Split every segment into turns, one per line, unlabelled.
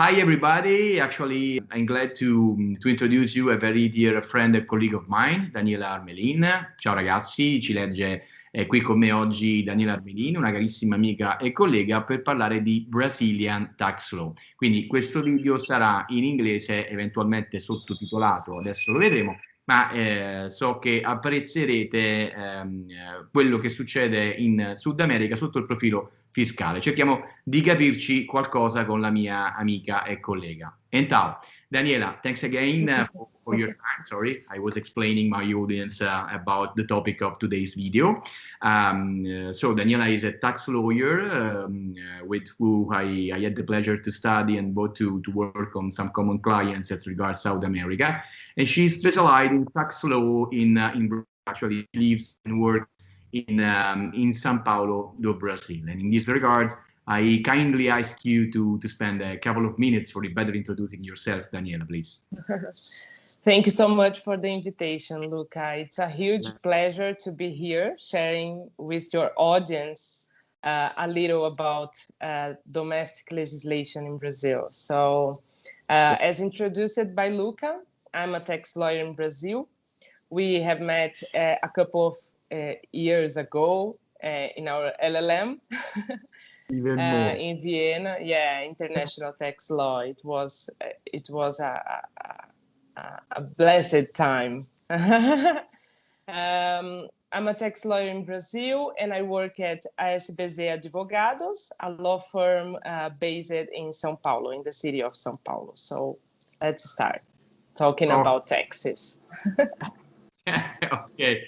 Hi everybody, actually I'm glad to, to, introduce you a very dear friend and colleague of mine, Daniela Armelin. Ciao ragazzi, ci legge eh, qui con me oggi Daniela Armelin, una carissima amica e collega per parlare di Brazilian Tax Law. Quindi questo video sarà in inglese, eventualmente sottotitolato, adesso lo vedremo, ma eh, so che apprezzerete ehm, quello che succede in Sud America sotto il profilo fiscale. Cerchiamo di capirci qualcosa con la mia amica e collega. Então, Daniela, thanks again for, your time. Sorry, I was explaining my audience uh, about the topic of today's video. Um, uh, so Daniela is a tax lawyer um, uh, with who I, I, had the pleasure to study and both to, to work on some common clients as regards South America. And she's specialized in tax law in, uh, in actually lives and works in, um, in Sao Paulo do Brazil. And in this regard, I kindly ask you to, to spend a couple of minutes for the better introducing yourself, Daniela, please.
Thank you so much for the invitation, Luca. It's a huge pleasure to be here sharing with your audience uh, a little about uh, domestic legislation in Brazil. So uh, as introduced by Luca, I'm a tax lawyer in Brazil. We have met uh, a couple of uh, years ago uh, in our LLM.
Even
uh, in Vienna, yeah, international tax law. It was it was a, a, a blessed time. um, I'm a tax lawyer in Brazil, and I work at ASBZ Advogados, a law firm uh, based in São Paulo, in the city of São Paulo. So let's start talking oh. about taxes.
okay.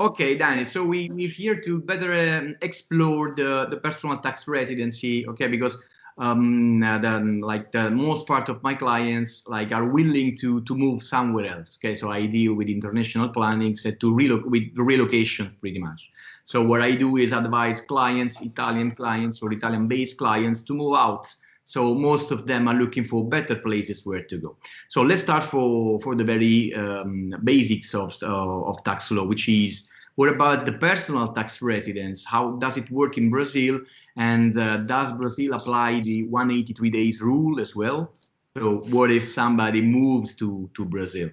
Okay, Danny, so we, we're here to better um, explore the, the personal tax residency, okay, because um, uh, the, like the most part of my clients like are willing to to move somewhere else. Okay, so I deal with international planning so to relocate with relocations pretty much. So what I do is advise clients, Italian clients or Italian-based clients to move out. So most of them are looking for better places where to go. So let's start for for the very um, basics of uh, of tax law, which is what about the personal tax residence? How does it work in Brazil? And uh, does Brazil apply the 183 days rule as well? So what if somebody moves to, to Brazil?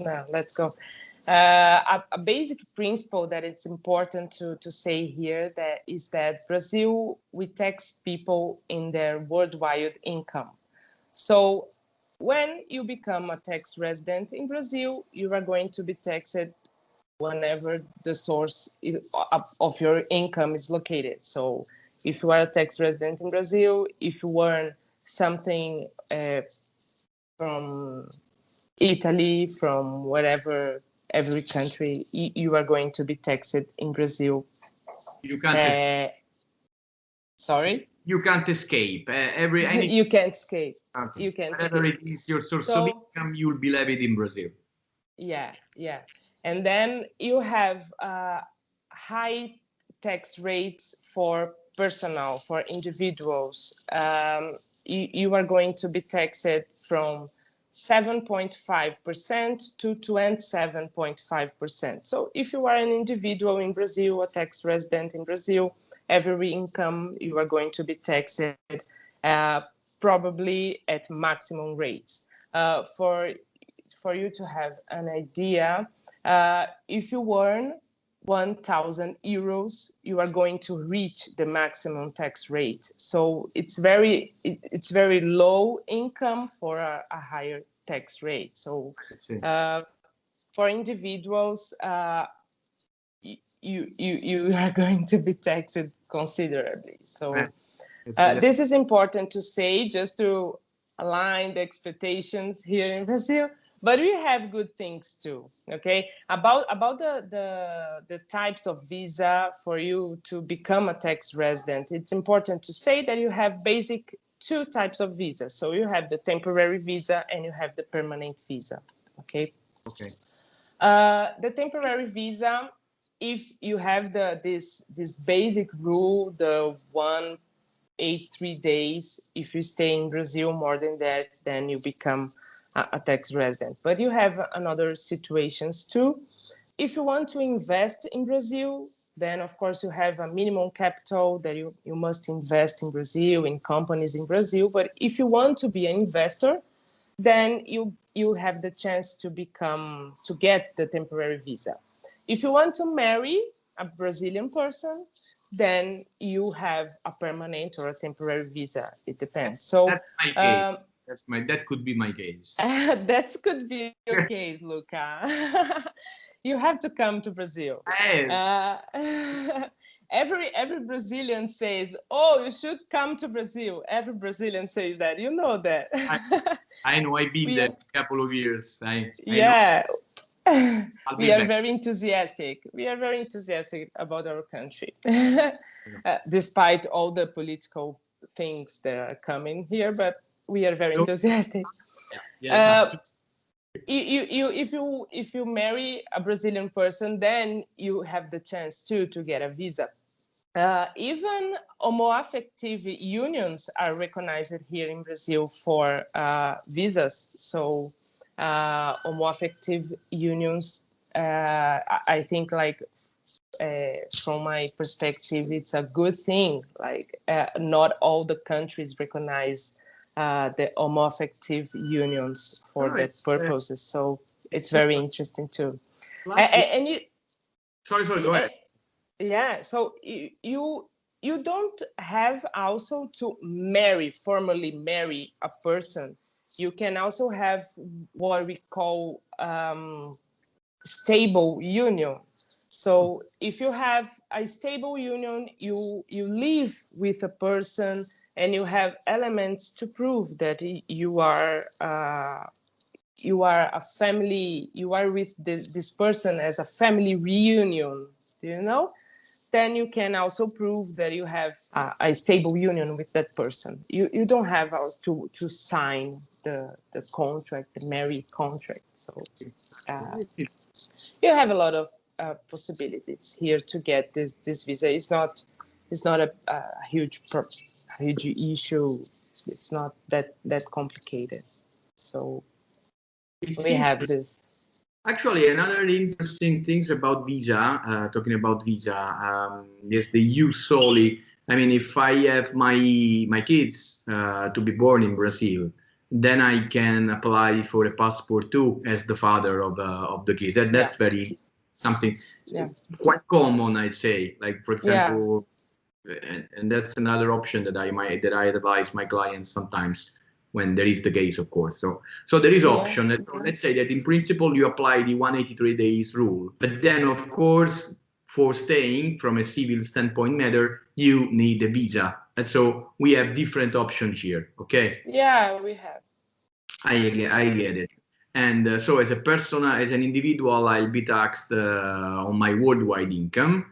Now, let's go. Uh, a, a, basic principle that it's important to, to say here that is that Brazil, we tax people in their worldwide income. So when you become a tax resident in Brazil, you are going to be taxed whenever the source of your income is located. So if you are a tax resident in Brazil, if you earn something uh, from Italy, from whatever, every country, you are going to be taxed in Brazil.
You can't. Uh,
sorry?
You can't escape. Uh, every any...
You can't escape. Okay. You can't
Whatever escape. it is your source so, of income, you'll be levied in Brazil.
Yeah, yeah. And then you have uh, high tax rates for personnel, for individuals. Um, you, you, are going to be taxed from 7.5% to 27.5%. So if you are an individual in Brazil, a tax resident in Brazil, every income you are going to be taxed uh, probably at maximum rates. Uh, for, for you to have an idea, uh, if you earn 1,000 euros, you are going to reach the maximum tax rate. So it's very it, it's very low income for a, a higher tax rate. So uh, for individuals, uh, you you you are going to be taxed considerably. So uh, this is important to say just to align the expectations here in Brazil but we have good things too okay? About about the, the the types of visa for you to become a tax resident it's important to say that you have basic two types of visa. So you have the temporary visa and you have the permanent visa okay?
Okay.
Uh, the temporary visa if you have the this this basic rule the one eight three days if you stay in brazil more than that then you become a tax resident. But you have another situations too. If you want to invest in Brazil, then of course you have a minimum capital that you, you must invest in Brazil, in companies in Brazil. But if you want to be an investor, then you, you have the chance to become, to get the temporary visa. If you want to marry a Brazilian person, then you have a permanent or a temporary visa. It depends. So.
Um, that's my that could be my case.
that could be your case, Luca. you have to come to Brazil. Uh, every every Brazilian says, "Oh, you should come to Brazil." Every Brazilian says that. You know that.
I, I know. I've been there a couple of years. I, I
yeah. we are back. very enthusiastic. We are very enthusiastic about our country, uh, despite all the political things that are coming here. But we are very enthusiastic. Yeah. Uh, you, you, if you if you marry a Brazilian person, then you have the chance too to get a visa. Uh, even homoaffective unions are recognized here in Brazil for uh, visas. So uh, homoaffective unions, uh, I think like uh, from my perspective, it's a good thing. Like uh, not all the countries recognize uh, the homoaffective unions for right. that purposes. So it's very interesting too. And, and, you,
sorry, sorry, go ahead.
Yeah, so you, you you don't have also to marry formally marry a person. You can also have what we call um, stable union. So if you have a stable union, you you live with a person and you have elements to prove that you are uh, you are a family you are with this, this person as a family reunion do you know? Then you can also prove that you have a, a stable union with that person. You you don't have to to sign the the contract the marriage contract so uh, you have a lot of uh, possibilities here to get this this visa. It's not it's not a, a huge problem huge issue. It's not that that complicated. So we have this.
Actually, another interesting things about visa, uh, talking about visa, um, is the ius soli. I mean, if I have my my kids uh, to be born in Brazil, then I can apply for a passport too as the father of uh, of the kids. That that's yeah. very something yeah. quite common, I'd say. Like for example, and, and that's another option that I might that I advise my clients sometimes when there is the case, of course. So, so there is option. That, let's say that in principle you apply the 183 days rule, but then of course for staying from a civil standpoint matter, you need a visa. And so we have different options here. Okay.
Yeah, we have.
I I get it. And uh, so as a person, as an individual, I'll be taxed uh, on my worldwide income.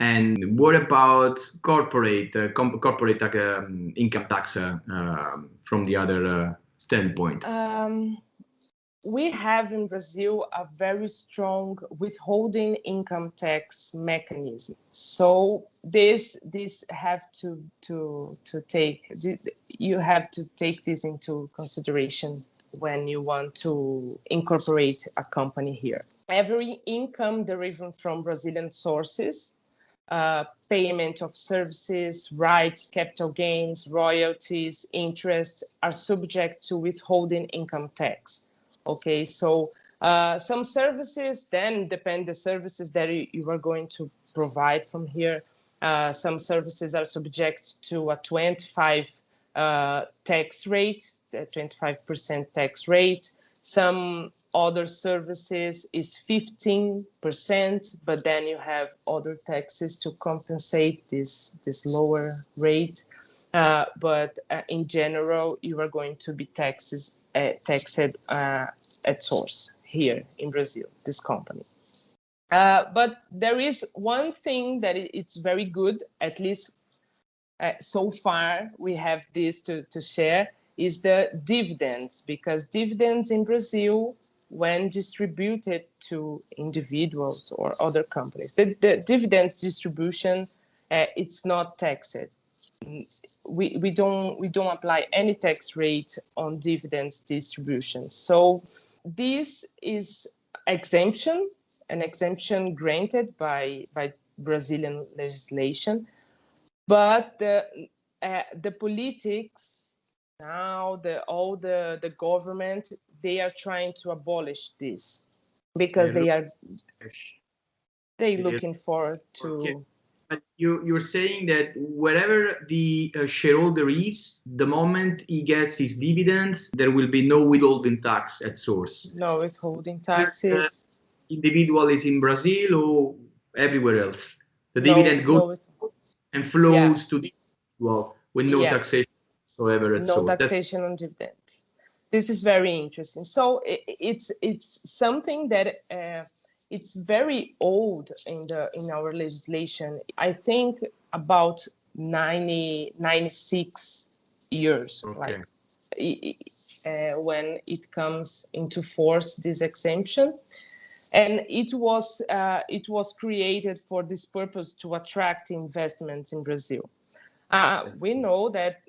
And what about corporate uh, corporate um, income tax uh, um, from the other uh, standpoint?
Um, we have in Brazil a very strong withholding income tax mechanism. So this this have to to to take you have to take this into consideration when you want to incorporate a company here. Every income deriving from Brazilian sources uh, payment of services, rights, capital gains, royalties, interest are subject to withholding income tax. Okay, so uh, some services then depend the services that you are going to provide from here. Uh, some services are subject to a 25 uh, tax rate, 25% tax rate. Some other services is 15%, but then you have other taxes to compensate this, this lower rate. Uh, but uh, in general, you are going to be taxes, uh, taxed uh, at source here in Brazil, this company. Uh, but there is one thing that it's very good, at least uh, so far we have this to, to share, is the dividends, because dividends in Brazil when distributed to individuals or other companies. The, the dividends distribution, uh, it's not taxed. We, we don't we don't apply any tax rate on dividends distribution. So this is exemption, an exemption granted by by Brazilian legislation. But the, uh, the politics now, the, all the, the government, they are trying to abolish this because they are they looking forward to okay.
you you're saying that wherever the uh, shareholder is the moment he gets his dividends there will be no withholding tax at source
no withholding taxes
uh, individual is in brazil or everywhere else the no, dividend goes no and flows yeah. to the well with no yeah. taxation whatsoever
at no source. taxation That's on dividends this is very interesting so it, it's it's something that uh, it's very old in the in our legislation. I think about 90, 96 years, okay. like uh, when it comes into force, this exemption. And it was uh, it was created for this purpose to attract investments in Brazil. Uh, we know that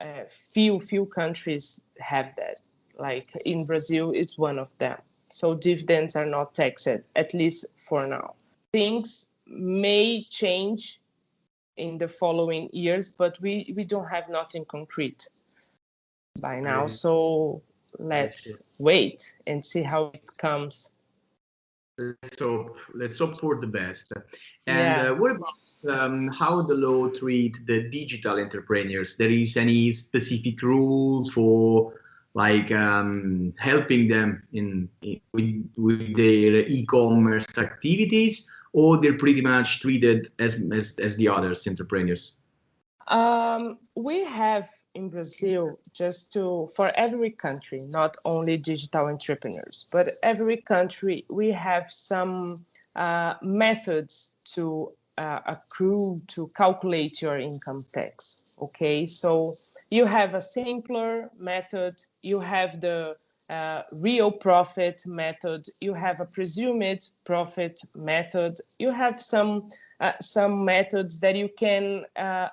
uh, few few countries have that. Like in Brazil, it's one of them. So dividends are not taxed, at least for now. Things may change in the following years, but we, we don't have nothing concrete by now. Mm. So let's wait and see how it comes.
Let's hope. Let's hope for the best. And yeah. uh, what about um, how the law treat the digital entrepreneurs? There is any specific rules for like um, helping them in, in with, with their e-commerce activities or they're pretty much treated as, as, as the others entrepreneurs?
Um, we have in Brazil, just to, for every country, not only digital entrepreneurs, but every country, we have some uh, methods to uh, accrue, to calculate your income tax. Okay, so you have a simpler method, you have the uh, real profit method, you have a presumed profit method, you have some uh, some methods that you can uh,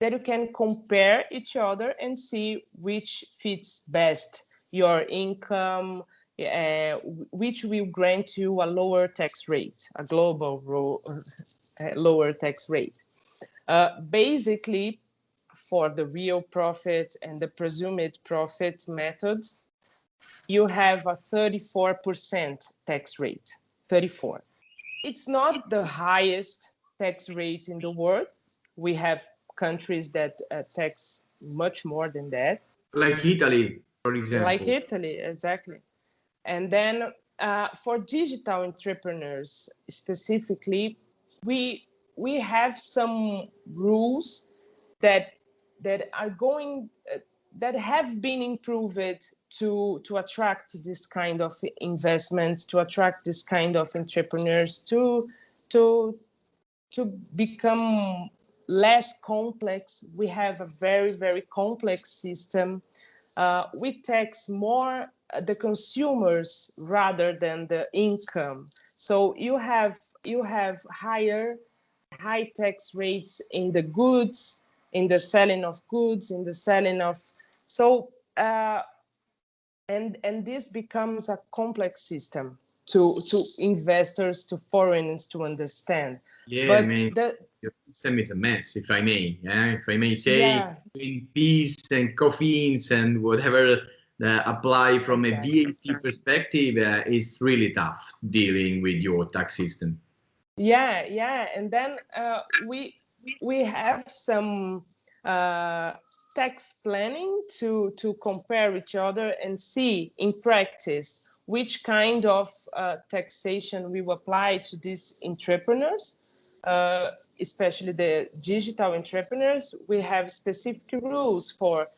that you can compare each other and see which fits best your income, uh, which will grant you a lower tax rate, a global uh, lower tax rate. Uh, basically, for the real profit and the presumed profit methods, you have a 34% tax rate, 34. It's not the highest tax rate in the world. We have countries that uh, tax much more than that.
Like Italy, for example.
Like Italy, exactly. And then uh, for digital entrepreneurs specifically, we we have some rules that that are going uh, that have been improved to to attract this kind of investment to attract this kind of entrepreneurs to to to become less complex. We have a very very complex system uh, we tax more the consumers rather than the income. So you have you have higher high tax rates in the goods in the selling of goods, in the selling of, so, uh, and, and this becomes a complex system to, to investors, to foreigners to understand.
Yeah, but I mean, the, your system is a mess, if I may, yeah? if I may say, yeah. between PIS and COFINS and whatever uh, apply from a VAT perspective uh, is really tough dealing with your tax system.
Yeah, yeah, and then uh, we we have some uh, tax planning to, to compare each other and see in practice which kind of uh, taxation we will apply to these entrepreneurs, uh, especially the digital entrepreneurs. We have specific rules for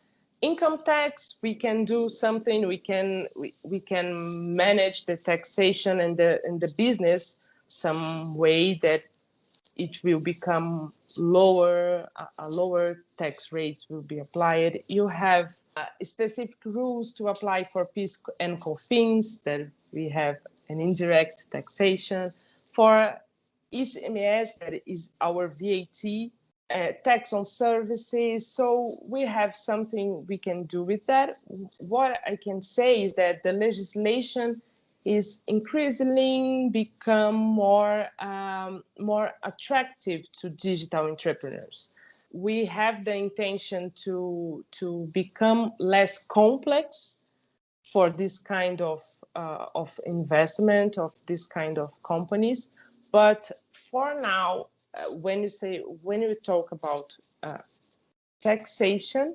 income tax. We can do something. We can we, we can manage the taxation and the and the business some way that it will become lower, a lower tax rate will be applied. You have uh, specific rules to apply for PIS and COFINS, that we have an indirect taxation. For ICMS, that is our VAT, uh, tax on services. So we have something we can do with that. What I can say is that the legislation is increasingly become more um, more attractive to digital entrepreneurs. We have the intention to to become less complex for this kind of uh, of investment of this kind of companies. But for now, uh, when you say when you talk about uh, taxation,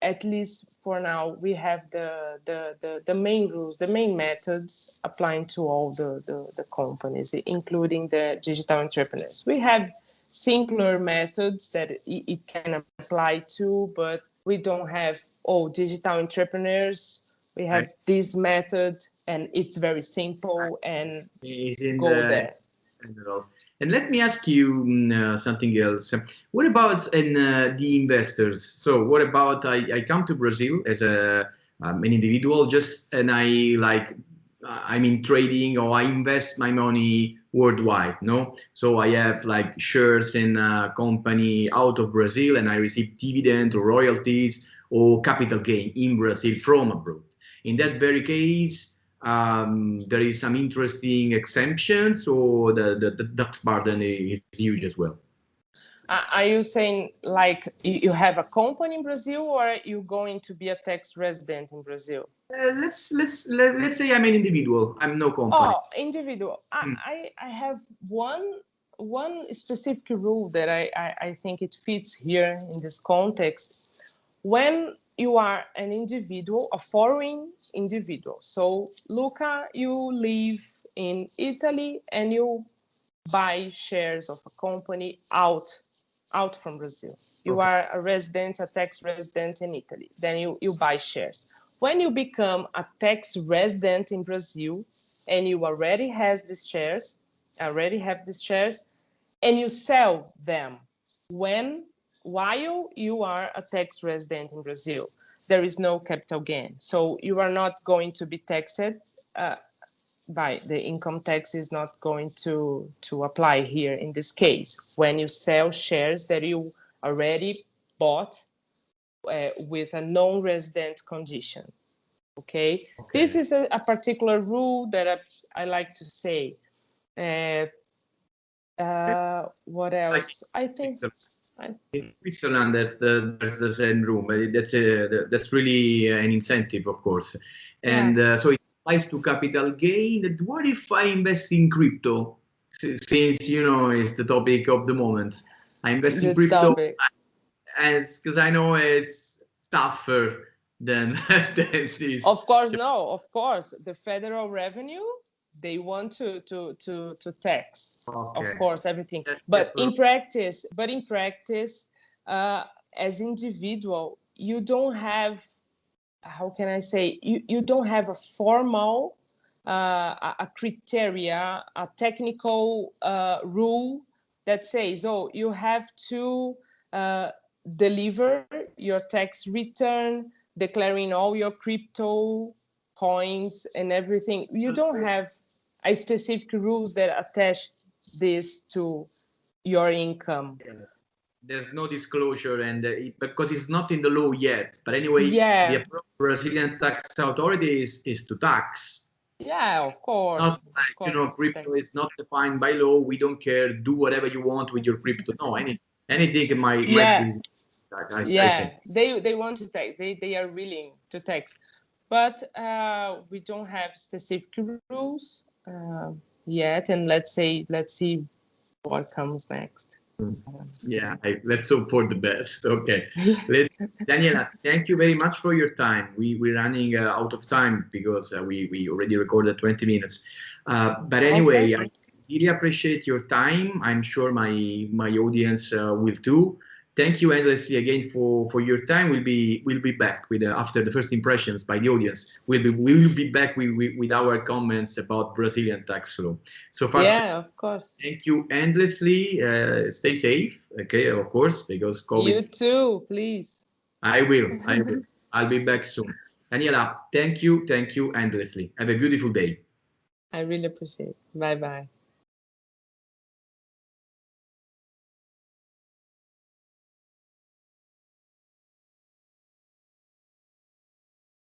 at least for now, we have the, the, the, the, main rules, the main methods applying to all the, the, the companies, including the digital entrepreneurs. We have simpler methods that it, it can apply to, but we don't have, oh, digital entrepreneurs, we have right. this method and it's very simple and go the, there.
And let me ask you mm, uh, something else. What about uh, the investors? So what about I, I come to Brazil as a um, an individual just and I like I'm in trading or I invest my money worldwide, no? So I have like shares in a company out of Brazil and I receive dividend or royalties or capital gain in Brazil from abroad. In that very case, um, there is some interesting exemptions or the, the, the tax burden is huge as well?
Are you saying like you have a company in Brazil or are you going to be a tax resident in Brazil?
Uh, let's let's let, let's say I'm an individual. I'm no company.
Oh, individual. Mm. I, I have one one specific rule that I, I, I think it fits here in this context. When you are an individual, a foreign individual. So Luca, you live in Italy and you buy shares of a company out, out from Brazil. You okay. are a resident, a tax resident in Italy. Then you, you buy shares. When you become a tax resident in Brazil and you already has these shares, already have these shares, and you sell them when while you are a tax resident in Brazil, there is no capital gain. So you are not going to be taxed uh, by the income tax is not going to, to apply here in this case. When you sell shares that you already bought uh, with a non-resident condition. Okay? okay? This is a, a, particular rule that I, I like to say. Uh, uh, what else? I think
in Switzerland, there's the there's the same room. That's a that's really eh, an incentive, of course, and yeah. uh, so it applies to capital gain. What if I invest in crypto? Since you know it's the topic of the moment, I invest the in crypto, topic. and because I know it's tougher than than this.
Of course, no. Of course, the federal revenue they want to to to to tax okay. of course everything. But in practice but in practice uh, as individual you don't have how can i say you you don't have a formal uh, a, a, criteria a technical uh, rule that says oh you have to uh, deliver your tax return declaring all your crypto coins and everything. You don't have a specific rules that attach this to your income.
There's no disclosure, and uh, it, because it's not in the law yet. But anyway,
yeah.
the Brazilian tax authority is, is to tax.
Yeah, of course.
Not like, course you know, crypto is not defined by law. We don't care. Do whatever you want with your crypto. No, any anything might,
yeah. might. I, yeah, I they they want to tax. They they are willing to tax, but uh, we don't have specific rules uh, yet, and let's say let's see what comes next.
Yeah, I, let's hope for the best. Okay, Daniela, thank you very much for your time. We we're running uh, out of time because uh, we we already recorded 20 minutes. Uh, but anyway, okay. I really appreciate your time. I'm sure my my audience uh, will too thank you endlessly again for for your time. We'll be we'll be back with uh, after the first impressions by the audience. We'll be we will be back with, with, with our comments about brazilian tax law. So
far yeah of course.
thank you endlessly. Uh, stay safe okay of course because COVID
you too please.
I will i will. I'll be back soon. Daniela thank you thank you endlessly. Have a beautiful day.
I really appreciate it. Bye bye